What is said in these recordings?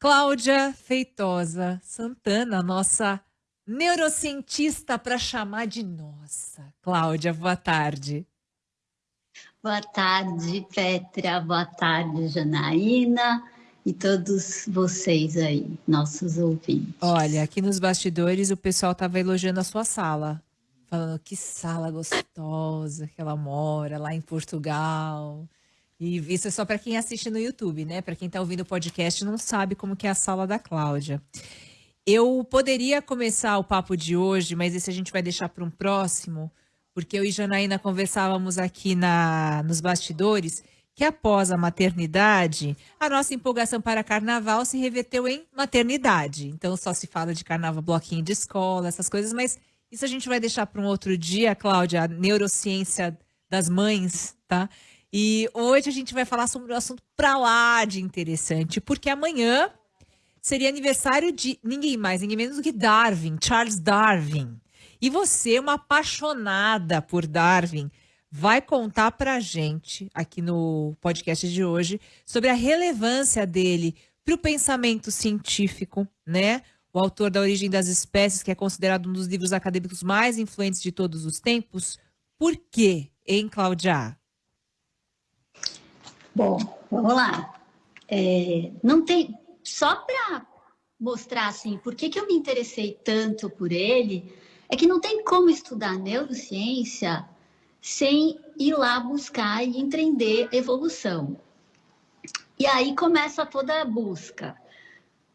Cláudia Feitosa Santana, nossa neurocientista para chamar de nossa. Cláudia, boa tarde. Boa tarde, Petra. Boa tarde, Janaína e todos vocês aí, nossos ouvintes. Olha, aqui nos bastidores o pessoal estava elogiando a sua sala, falando que sala gostosa que ela mora lá em Portugal. E isso é só para quem assiste no YouTube, né? Para quem está ouvindo o podcast não sabe como que é a sala da Cláudia. Eu poderia começar o papo de hoje, mas esse a gente vai deixar para um próximo, porque eu e Janaína conversávamos aqui na, nos bastidores que após a maternidade, a nossa empolgação para carnaval se reverteu em maternidade. Então só se fala de carnaval, bloquinho de escola, essas coisas, mas isso a gente vai deixar para um outro dia, Cláudia, a neurociência das mães, tá? E hoje a gente vai falar sobre um assunto para lá de interessante, porque amanhã seria aniversário de ninguém mais, ninguém menos do que Darwin, Charles Darwin. E você, uma apaixonada por Darwin, vai contar para a gente, aqui no podcast de hoje, sobre a relevância dele para o pensamento científico, né? O autor da Origem das Espécies, que é considerado um dos livros acadêmicos mais influentes de todos os tempos. Por quê, hein, Cláudia? Bom, vamos lá. É, não tem só para mostrar assim, por que, que eu me interessei tanto por ele, é que não tem como estudar neurociência sem ir lá buscar e entender evolução. E aí começa toda a busca.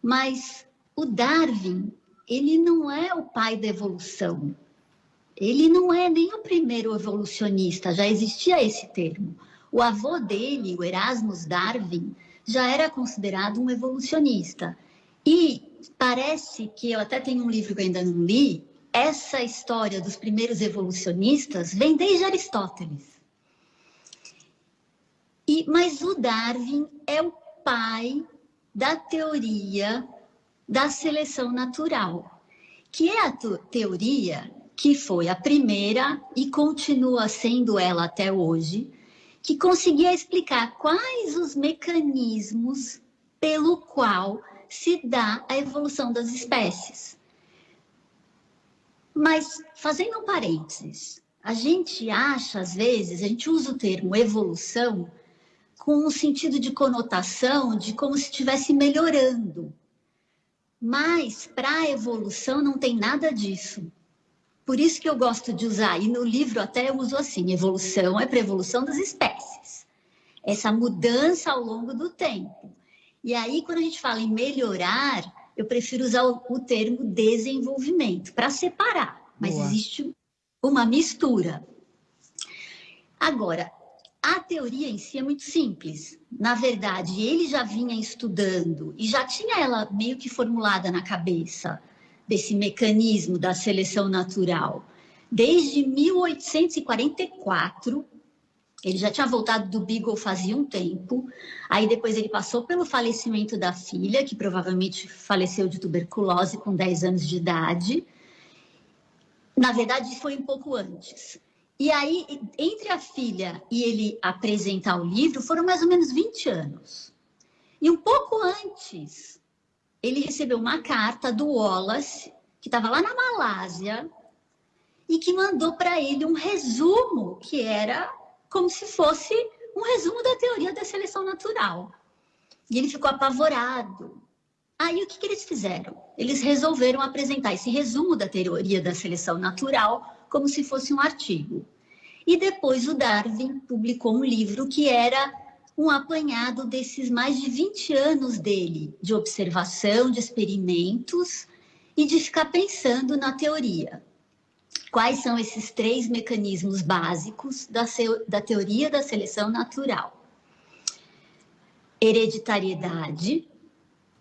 Mas o Darwin, ele não é o pai da evolução. Ele não é nem o primeiro evolucionista, já existia esse termo. O avô dele, o Erasmus Darwin, já era considerado um evolucionista. E parece que eu até tenho um livro que ainda não li, essa história dos primeiros evolucionistas vem desde Aristóteles. E, mas o Darwin é o pai da teoria da seleção natural, que é a teoria que foi a primeira e continua sendo ela até hoje, que conseguia explicar quais os mecanismos pelo qual se dá a evolução das espécies. Mas, fazendo um parênteses, a gente acha, às vezes, a gente usa o termo evolução com um sentido de conotação de como se estivesse melhorando. Mas, para a evolução, não tem nada disso. Por isso que eu gosto de usar, e no livro até eu uso assim, evolução é para evolução das espécies. Essa mudança ao longo do tempo. E aí, quando a gente fala em melhorar, eu prefiro usar o, o termo desenvolvimento, para separar. Mas Boa. existe uma mistura. Agora, a teoria em si é muito simples. Na verdade, ele já vinha estudando e já tinha ela meio que formulada na cabeça desse mecanismo da seleção natural. Desde 1844, ele já tinha voltado do Beagle fazia um tempo, aí depois ele passou pelo falecimento da filha, que provavelmente faleceu de tuberculose com 10 anos de idade. Na verdade, foi um pouco antes. E aí, entre a filha e ele apresentar o livro, foram mais ou menos 20 anos. E um pouco antes, ele recebeu uma carta do Wallace, que estava lá na Malásia, e que mandou para ele um resumo, que era como se fosse um resumo da teoria da seleção natural. E ele ficou apavorado. Aí o que, que eles fizeram? Eles resolveram apresentar esse resumo da teoria da seleção natural como se fosse um artigo. E depois o Darwin publicou um livro que era um apanhado desses mais de 20 anos dele, de observação, de experimentos e de ficar pensando na teoria. Quais são esses três mecanismos básicos da, da teoria da seleção natural? Hereditariedade,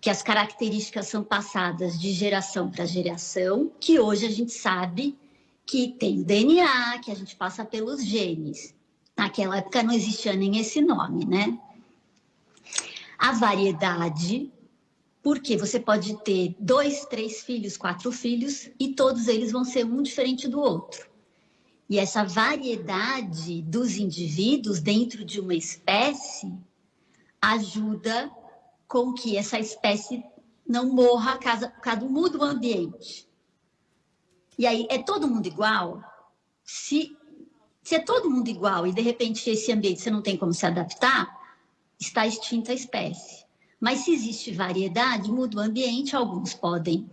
que as características são passadas de geração para geração, que hoje a gente sabe que tem DNA, que a gente passa pelos genes. Naquela época não existia nem esse nome, né? A variedade, porque você pode ter dois, três filhos, quatro filhos, e todos eles vão ser um diferente do outro. E essa variedade dos indivíduos dentro de uma espécie ajuda com que essa espécie não morra caso, caso muda o ambiente. E aí, é todo mundo igual? Se, se é todo mundo igual e, de repente, esse ambiente você não tem como se adaptar, está extinta a espécie. Mas se existe variedade, muda o ambiente, alguns podem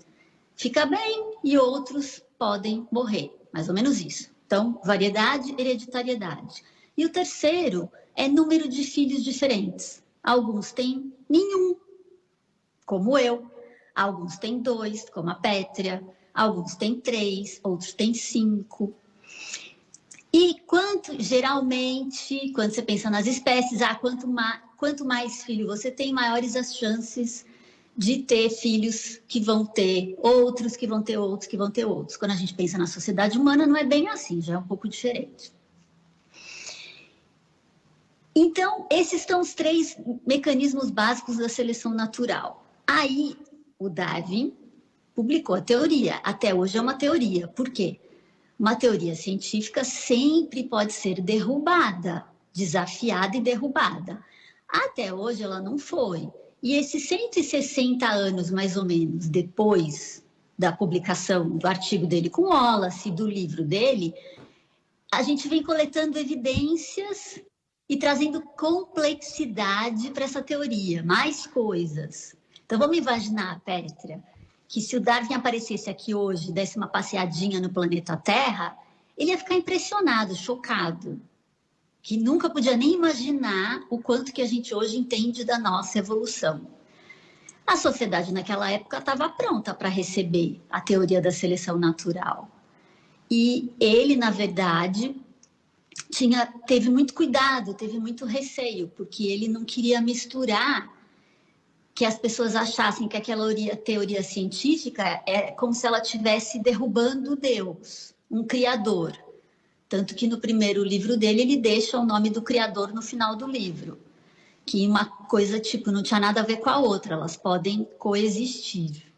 ficar bem e outros podem morrer. Mais ou menos isso. Então, variedade, hereditariedade. E o terceiro é número de filhos diferentes. Alguns têm nenhum, como eu. Alguns têm dois, como a Pétria. Alguns têm três, outros têm cinco. E quanto, geralmente, quando você pensa nas espécies, ah, quanto, mais, quanto mais filho você tem, maiores as chances de ter filhos que vão ter outros, que vão ter outros, que vão ter outros. Quando a gente pensa na sociedade humana, não é bem assim, já é um pouco diferente. Então, esses são os três mecanismos básicos da seleção natural. Aí, o Darwin publicou a teoria. Até hoje é uma teoria. Por quê? Uma teoria científica sempre pode ser derrubada, desafiada e derrubada. Até hoje ela não foi. E esses 160 anos, mais ou menos, depois da publicação do artigo dele com Wallace, do livro dele, a gente vem coletando evidências e trazendo complexidade para essa teoria, mais coisas. Então, vamos imaginar, Pétria, que se o Darwin aparecesse aqui hoje, desse uma passeadinha no planeta Terra, ele ia ficar impressionado, chocado, que nunca podia nem imaginar o quanto que a gente hoje entende da nossa evolução. A sociedade naquela época estava pronta para receber a teoria da seleção natural. E ele, na verdade, tinha, teve muito cuidado, teve muito receio, porque ele não queria misturar que as pessoas achassem que aquela teoria, científica é como se ela estivesse derrubando Deus, um criador. Tanto que no primeiro livro dele ele deixa o nome do criador no final do livro. Que uma coisa tipo não tinha nada a ver com a outra, elas podem coexistir.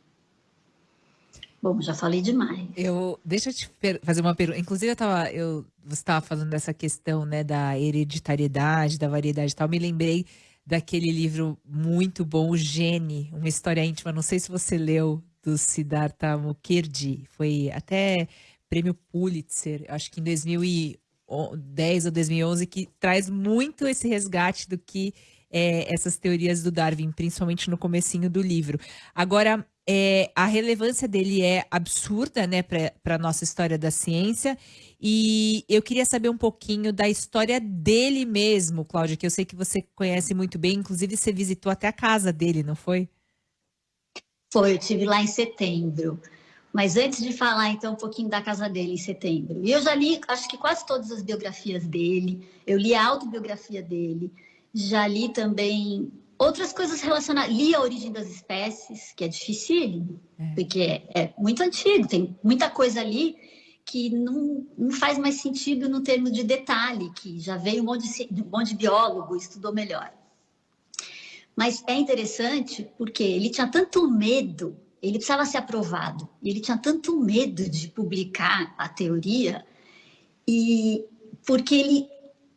Bom, já falei demais. Eu, deixa eu te fazer uma pergunta. Inclusive, eu tava, eu, você estava falando dessa questão né, da hereditariedade, da variedade e tal. Me lembrei daquele livro muito bom, O Gene, uma história íntima. Não sei se você leu, do Siddhartha Mukherjee. Foi até prêmio Pulitzer, acho que em 2010 ou 2011, que traz muito esse resgate do que é, essas teorias do Darwin, principalmente no comecinho do livro. Agora, é, a relevância dele é absurda, né, para a nossa história da ciência. E eu queria saber um pouquinho da história dele mesmo, Cláudia, que eu sei que você conhece muito bem. Inclusive, você visitou até a casa dele, não foi? Foi, eu tive lá em setembro. Mas antes de falar, então, um pouquinho da casa dele em setembro. E eu já li, acho que quase todas as biografias dele. Eu li a autobiografia dele. Já li também Outras coisas relacionadas, li a origem das espécies, que é difícil, é. porque é, é, muito antigo, tem muita coisa ali que não, não faz mais sentido no termo de detalhe, que já veio um monte de, um monte de biólogo, estudou melhor. Mas é interessante porque ele tinha tanto medo, ele precisava ser aprovado, e ele tinha tanto medo de publicar a teoria, e porque ele.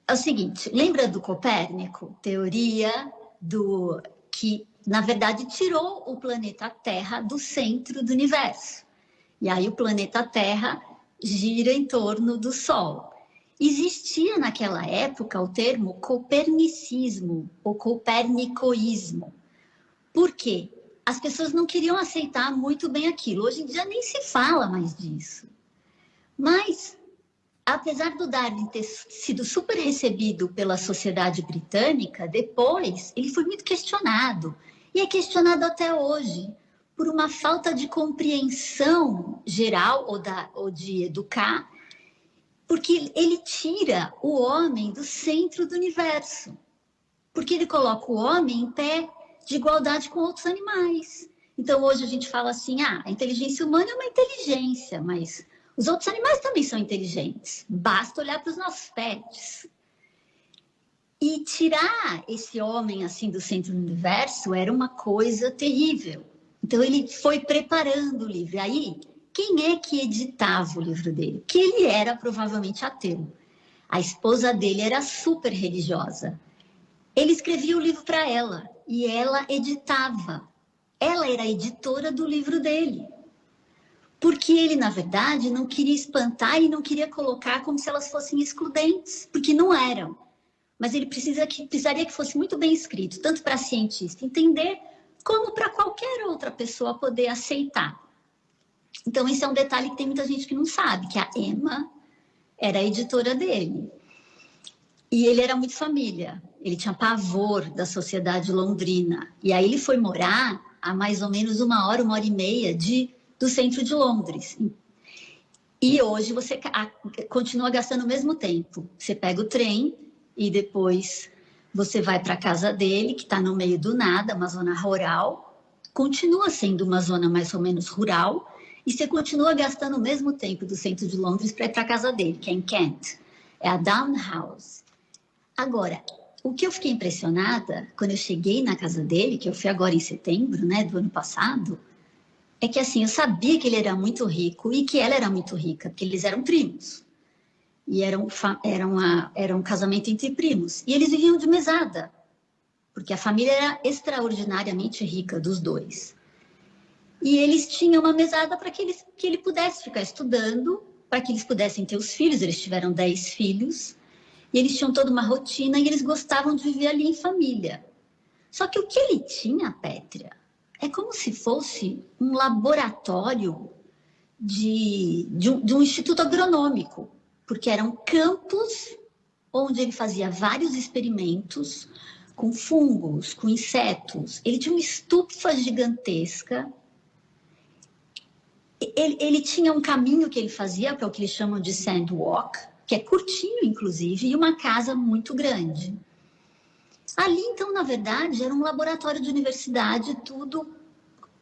É o seguinte, lembra do Copérnico? Teoria do que, na verdade, tirou o planeta Terra do centro do universo. E aí o planeta Terra gira em torno do Sol. Existia naquela época o termo copernicismo ou copernicoísmo. Por quê? As pessoas não queriam aceitar muito bem aquilo. Hoje em dia nem se fala mais disso. Mas apesar do Darwin ter sido super recebido pela sociedade britânica, depois ele foi muito questionado. E é questionado até hoje por uma falta de compreensão geral ou, da, ou de educar, porque ele tira o homem do centro do universo. Porque ele coloca o homem em pé de igualdade com outros animais. Então, hoje a gente fala assim: ah, a inteligência humana é uma inteligência, mas os outros animais também são inteligentes. Basta olhar para os nossos pets. E tirar esse homem assim do centro do universo era uma coisa terrível. Então ele foi preparando o livro. Aí, quem é que editava o livro dele? Que ele era provavelmente ateu. A esposa dele era super religiosa. Ele escrevia o livro para ela e ela editava. ela era a editora do livro dele. Porque ele, na verdade, não queria espantar e não queria colocar como se elas fossem excludentes, porque não eram. Mas ele precisa que, precisaria que fosse muito bem escrito, tanto para cientista entender, como para qualquer outra pessoa poder aceitar. Então, esse é um detalhe que tem muita gente que não sabe, que a Emma era a editora dele. E ele era muito família, ele tinha pavor da sociedade londrina. E aí ele foi morar a mais ou menos uma hora, uma hora e meia de, do centro de Londres. E hoje você continua gastando o mesmo tempo. Você pega o trem e depois você vai para a casa dele, que está no meio do nada, uma zona rural. Continua sendo uma zona mais ou menos rural, e você continua gastando o mesmo tempo do centro de Londres para ir para a casa dele, que é em Kent. É a Down House. Agora, o que eu fiquei impressionada quando eu cheguei na casa dele, que eu fui agora em setembro, né, do ano passado, é que assim, eu sabia que ele era muito rico e que ela era muito rica, porque eles eram primos. E era um, era, uma, era um casamento entre primos. E eles viviam de mesada, porque a família era extraordinariamente rica dos dois. E eles tinham uma mesada para que, eles, que ele pudesse ficar estudando, para que eles pudessem ter os filhos. Eles tiveram dez filhos. E eles tinham toda uma rotina e eles gostavam de viver ali em família. Só que o que ele tinha, Pétria, é como se fosse um laboratório de, de, um, de um instituto agronômico, porque eram campos onde ele fazia vários experimentos com fungos, com insetos. Ele tinha uma estufa gigantesca ele, ele tinha um caminho que ele fazia, para o que eles chamam de sandwalk, que é curtinho, inclusive, e uma casa muito grande. Ali, então, na verdade, era um laboratório de universidade, tudo.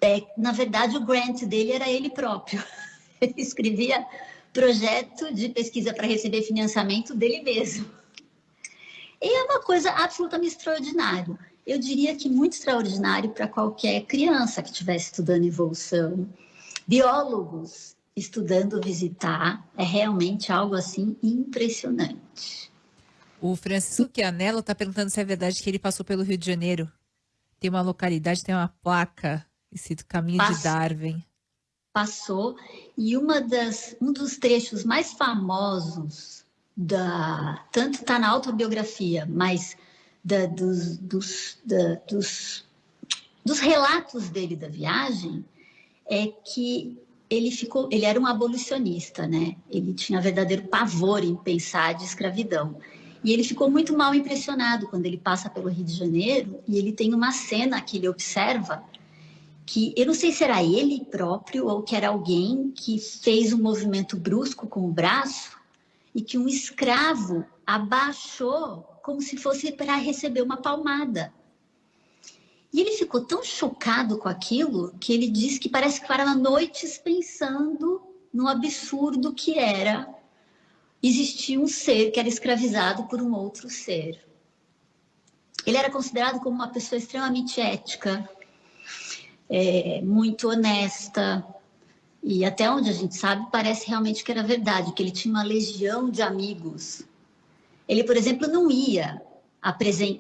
É, na verdade, o grant dele era ele próprio. Ele escrevia projeto de pesquisa para receber financiamento dele mesmo. E é uma coisa absolutamente extraordinária. Eu diria que muito extraordinário para qualquer criança que estivesse estudando evolução, biólogos estudando visitar, é realmente algo assim impressionante. O Francisco Chianello está perguntando se é verdade que ele passou pelo Rio de Janeiro. Tem uma localidade, tem uma placa escrito Caminho de Darwin. Passou, e uma das, um dos trechos mais famosos, da, tanto está na autobiografia, mas da, dos, dos, da, dos, dos relatos dele da viagem, é que ele ficou, ele era um abolicionista, né? Ele tinha verdadeiro pavor em pensar de escravidão. E ele ficou muito mal impressionado quando ele passa pelo Rio de Janeiro e ele tem uma cena que ele observa que eu não sei se era ele próprio ou que era alguém que fez um movimento brusco com o braço e que um escravo abaixou como se fosse para receber uma palmada. E ele ficou tão chocado com aquilo que ele disse que parece que parava noites pensando no absurdo que era existir um ser que era escravizado por um outro ser. Ele era considerado como uma pessoa extremamente ética, é, muito honesta, e até onde a gente sabe, parece realmente que era verdade, que ele tinha uma legião de amigos. Ele, por exemplo, não ia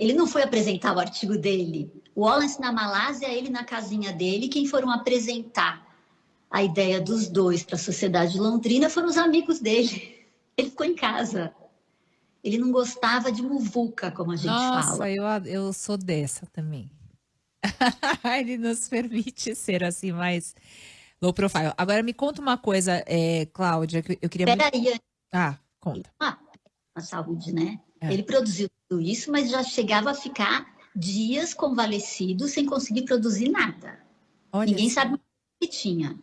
ele não foi apresentar o artigo dele. O Wallace na Malásia, ele na casinha dele, quem foram apresentar a ideia dos dois para a sociedade londrina foram os amigos dele. Ele ficou em casa. Ele não gostava de muvuca, como a gente Nossa, fala. Nossa, eu, eu sou dessa também. ele nos permite ser assim mais low profile. Agora me conta uma coisa, é, Cláudia, que eu queria... Peraí. Muito... Ah, conta. Ah, a saúde, né? É. Ele produziu tudo isso, mas já chegava a ficar dias convalescido sem conseguir produzir nada. Olha Ninguém isso. sabe o que tinha.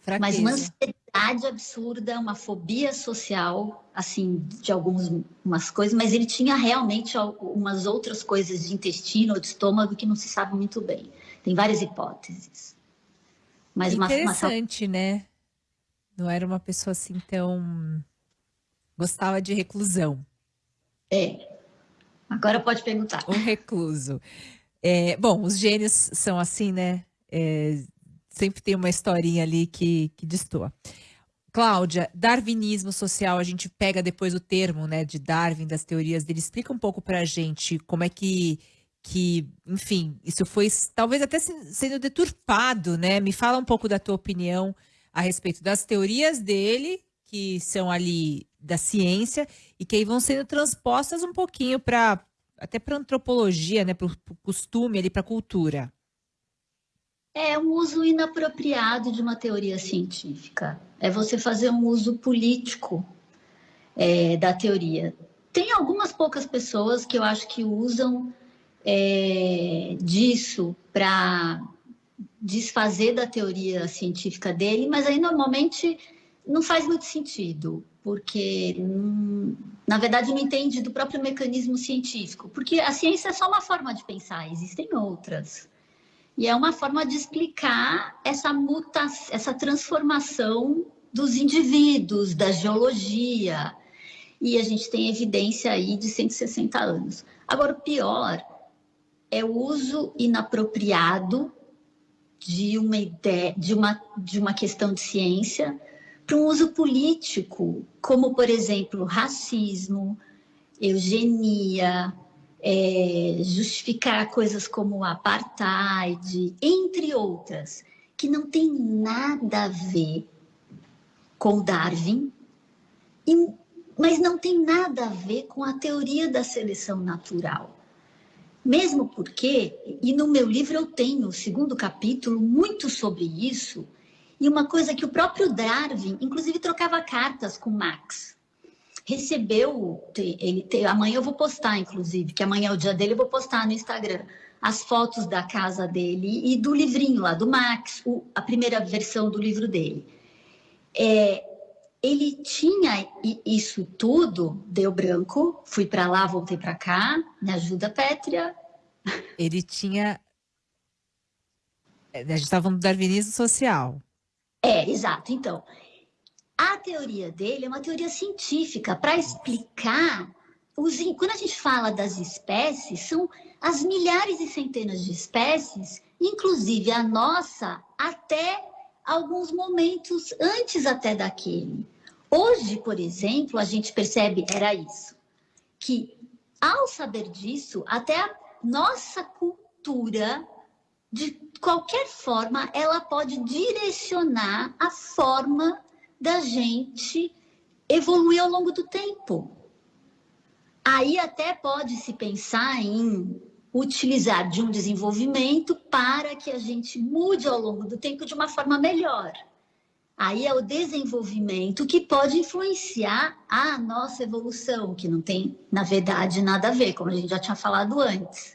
Fraqueza. Mas uma ansiedade absurda, uma fobia social, assim, de algumas coisas, mas ele tinha realmente umas outras coisas de intestino ou de estômago que não se sabe muito bem. Tem várias hipóteses. Mas Interessante, uma... né? Não era uma pessoa assim tão... Gostava de reclusão. É. Agora pode perguntar. Um recluso. É, bom, os gênios são assim, né? É, sempre tem uma historinha ali que, que destoa. Cláudia, darwinismo social, a gente pega depois o termo né, de Darwin, das teorias dele. Explica um pouco para a gente como é que, que, enfim, isso foi talvez até sendo deturpado, né? Me fala um pouco da tua opinião a respeito das teorias dele, que são ali da ciência, e que aí vão sendo transpostas um pouquinho para até para antropologia, né, para o costume ali, para a cultura. É um uso inapropriado de uma teoria científica. É você fazer um uso político é, da teoria. Tem algumas poucas pessoas que eu acho que usam é, disso para desfazer da teoria científica dele, mas aí normalmente não faz muito sentido, porque na verdade não entende do próprio mecanismo científico, porque a ciência é só uma forma de pensar, existem outras. E é uma forma de explicar essa mutação, essa transformação dos indivíduos, da geologia. E a gente tem evidência aí de 160 anos. Agora, o pior é o uso inapropriado de uma ideia, de uma, de uma questão de ciência para um uso político, como, por exemplo, racismo, eugenia, é, justificar coisas como apartheid, entre outras, que não tem nada a ver com Darwin, e, mas não tem nada a ver com a teoria da seleção natural. Mesmo porque, e no meu livro eu tenho o segundo capítulo muito sobre isso, e uma coisa que o próprio Darwin, inclusive, trocava cartas com Max. Recebeu, ele, amanhã eu vou postar, inclusive, que amanhã é o dia dele, eu vou postar no Instagram as fotos da casa dele e do livrinho lá, do Max, o, a primeira versão do livro dele. É, ele tinha isso tudo, deu branco, fui para lá, voltei para cá, me ajuda, Pétria. Ele tinha. É, a gente estava no darwinismo social. É, exato. Então, a teoria dele é uma teoria científica para explicar os. Quando a gente fala das espécies, são as milhares e centenas de espécies, inclusive a nossa, até alguns momentos antes até daquele. Hoje, por exemplo, a gente percebe, era isso, que ao saber disso, até a nossa cultura, de qualquer forma, ela pode direcionar a forma da gente evoluir ao longo do tempo. Aí até pode se pensar em utilizar de um desenvolvimento para que a gente mude ao longo do tempo de uma forma melhor. Aí é o desenvolvimento que pode influenciar a nossa evolução, que não tem, na verdade, nada a ver, como a gente já tinha falado antes.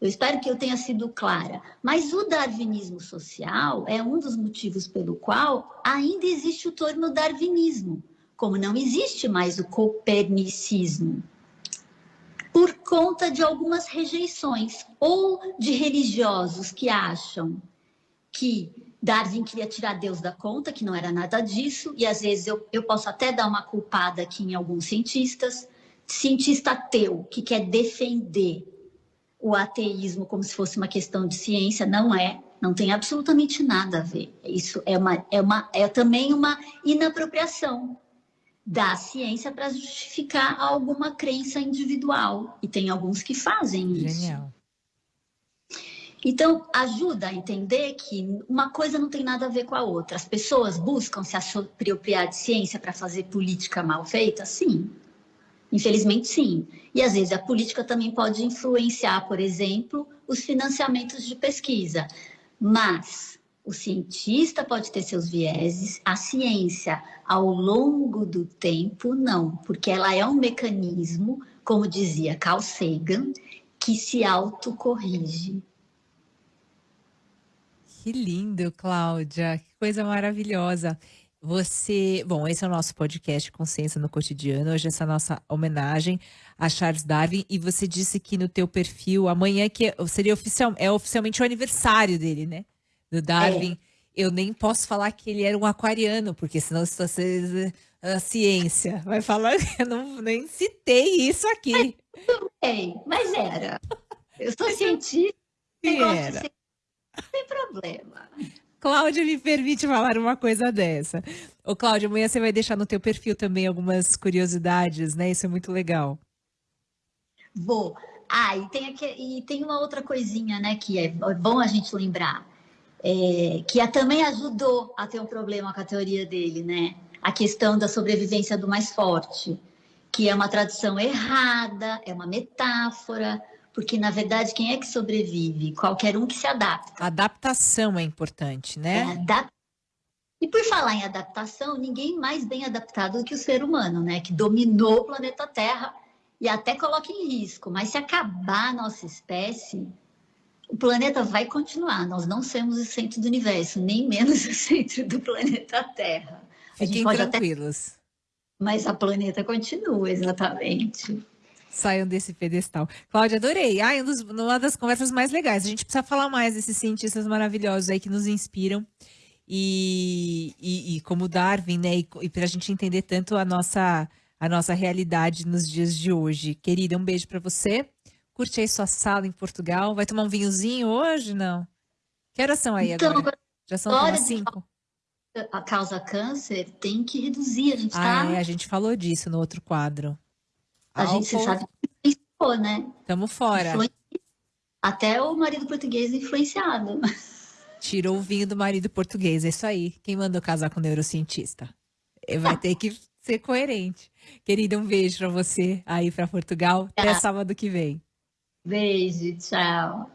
Eu espero que eu tenha sido clara. Mas o darwinismo social é um dos motivos pelo qual ainda existe o termo darwinismo, como não existe mais o copernicismo. Por conta de algumas rejeições, ou de religiosos que acham que Darwin queria tirar Deus da conta, que não era nada disso, e às vezes eu, eu posso até dar uma culpada aqui em alguns cientistas, cientista ateu, que quer defender o ateísmo como se fosse uma questão de ciência, não é, não tem absolutamente nada a ver. Isso é, uma, é, uma, é também uma inapropriação da ciência para justificar alguma crença individual, e tem alguns que fazem isso. Genial. Então, ajuda a entender que uma coisa não tem nada a ver com a outra. As pessoas buscam se apropriar de ciência para fazer política mal feita? Sim. Infelizmente, sim. E às vezes a política também pode influenciar, por exemplo, os financiamentos de pesquisa. Mas o cientista pode ter seus vieses, a ciência, ao longo do tempo, não, porque ela é um mecanismo, como dizia Carl Sagan, que se autocorrige. Que lindo, Cláudia. Que coisa maravilhosa. Você, bom, esse é o nosso podcast Consciência no Cotidiano. Hoje essa é nossa homenagem a Charles Darwin e você disse que no teu perfil amanhã que seria oficial, é oficialmente o aniversário dele, né? Do Darwin. É. Eu nem posso falar que ele era um aquariano, porque senão isso vai a ciência. Vai falar, eu não nem citei isso aqui. Mas, mas era. Eu sou cientista. Era. Sem problema. Cláudia me permite falar uma coisa dessa. Ô, Cláudia, amanhã você vai deixar no teu perfil também algumas curiosidades, né? Isso é muito legal. Vou. Ah, e tem, aqui, e tem uma outra coisinha, né, que é bom a gente lembrar, é, que a, também ajudou a ter um problema com a teoria dele, né? A questão da sobrevivência do mais forte, que é uma tradução errada, é uma metáfora, porque na verdade quem é que sobrevive? Qualquer um que se adapta. Adaptação é importante, né? É, e por falar em adaptação, ninguém mais bem adaptado do que o ser humano, né? Que dominou o planeta Terra e até coloca em risco. Mas se acabar a nossa espécie, o planeta vai continuar. Nós não somos o centro do universo, nem menos o centro do planeta Terra. Fiquem tranquilos. Até... Mas a planeta continua, exatamente. Saiam desse pedestal. Cláudia, adorei. Ah, um dos, uma das conversas mais legais. A gente precisa falar mais desses cientistas maravilhosos aí que nos inspiram e, e, e como Darwin, né? E, e para a gente entender tanto a nossa, a nossa realidade nos dias de hoje. Querida, um beijo para você. Curte aí sua sala em Portugal. Vai tomar um vinhozinho hoje? Não? Que horas são aí então, agora? Já são como cinco? A causa câncer tem que reduzir. A gente ah, tá... é, a gente falou disso no outro quadro. A Álcool... gente sabe que influenciou, né? Estamos fora. Até o marido português influenciado. Tirou o vinho do marido português, é isso aí. Quem mandou casar com neurocientista? Eh, vai ter que ser coerente. Querida, um beijo para você aí para Portugal. Até sábado que vem. Beijo, tchau.